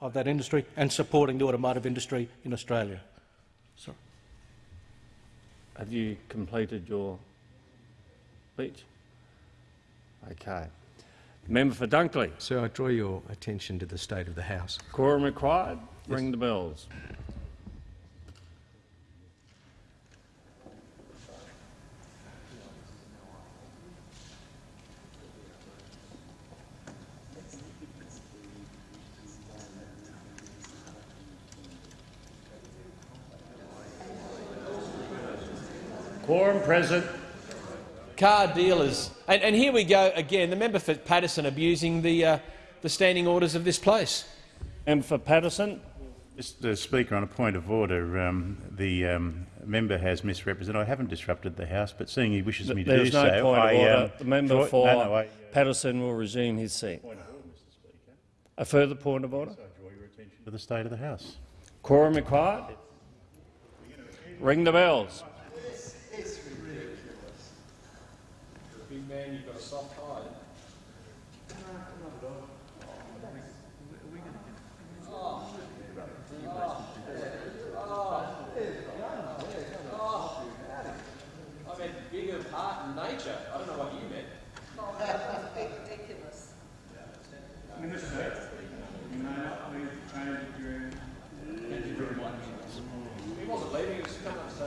of that industry and supporting the automotive industry in Australia. Sorry. Have you completed your speech? Okay. Member for Dunkley. Sir, I draw your attention to the state of the House. Quorum required. Ring the bells. Quorum present. Car dealers. And, and, here we go again. The member for Paterson abusing the, uh, the standing orders of this place. Member for Paterson. Mr Speaker, on a point of order, um, the um, member has misrepresented. I haven't disrupted the House, but seeing he wishes me to There's do no so, point I, of order. um, the member draw, for no, no, I, Paterson will resume his seat. A further point of order? I draw your attention to the state of the House. Quorum required. Ring the bells. You've got a soft hide. I meant big of heart and nature. I don't know what you meant. ridiculous. He wasn't leaving, he was coming up, so...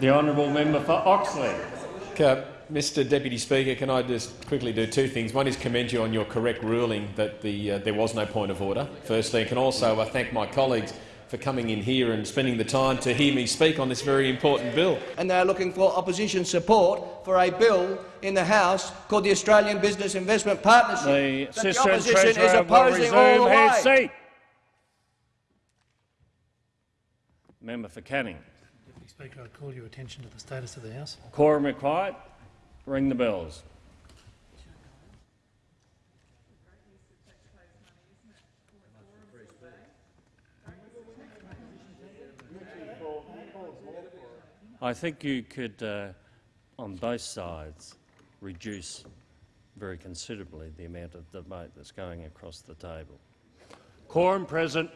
The honourable member for Oxley. Mr Deputy Speaker, can I just quickly do two things? One is commend you on your correct ruling that the, uh, there was no point of order, firstly, and can also uh, thank my colleagues for coming in here and spending the time to hear me speak on this very important bill. And they're looking for opposition support for a bill in the House called the Australian Business Investment Partnership. The that the opposition is opposing all the way. seat. Member for Canning. Speaker, I call your attention to the status of the House. Quorum required. Ring the bells. I think you could, uh, on both sides, reduce very considerably the amount of debate that's going across the table. Quorum present.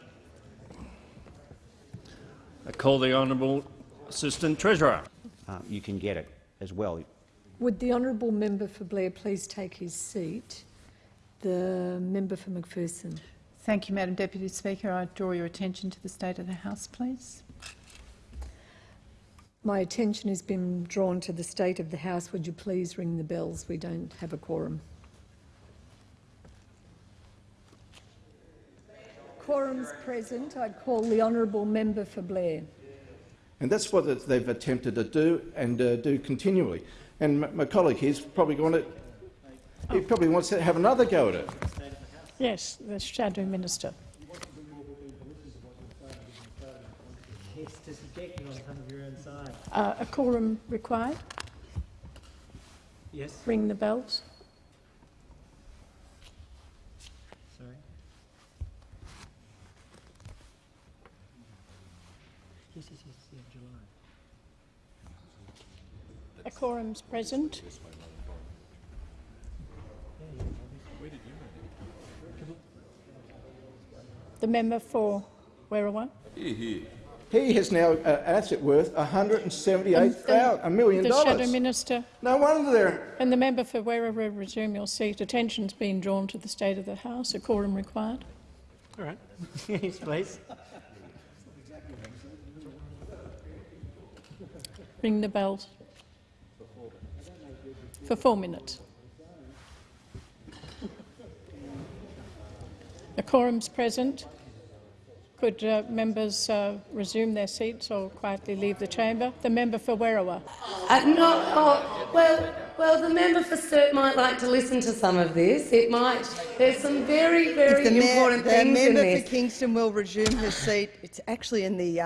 I call the honourable Assistant Treasurer. uh, you can get it as well. Would the honourable member for Blair please take his seat? The member for McPherson. Thank you, Madam Deputy Speaker. I draw your attention to the state of the House, please. My attention has been drawn to the state of the House. Would you please ring the bells? We don't have a quorum. Quorum's present. I call the honourable member for Blair. And that's what they've attempted to do and uh, do continually. And my, my colleague here's probably going to, he probably wants to have another go at it. Yes, the Shadow Minister. Yes, to subject you on front of your own side. Uh, a quorum required. Yes, Ring the bells. sorry. Yes, yes, yes, yeah, July. A quorum's present. The member for Werriwa. He has now uh, an asset worth $178,000, a million The Shadow. Minister No wonder they're and the member for Werriwa resume your seat. Attention's been drawn to the state of the House. A quorum required. All right. yes, please. Ring the bell For four minutes. The quorum's present. Could uh, members uh, resume their seats or quietly leave the chamber? The member for Werriwa. Uh, no, oh, well, well, the member for Sturt might like to listen to some of this. It might. There's some very, very the ma- important the things in member this. for Kingston will resume her seat. It's actually in the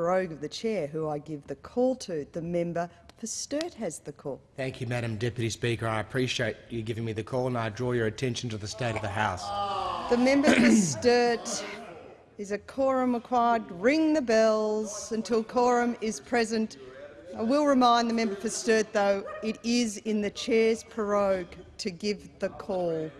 prorogue of the chair who I give the call to. The member for Sturt has the call. Thank you, Madam Deputy Speaker. I appreciate you giving me the call, and I draw your attention to the state of the House. The member for Sturt is a quorum required. Ring the bells until quorum is present. I will remind the member for Sturt, though, it is in the chair's prorogue to give the call.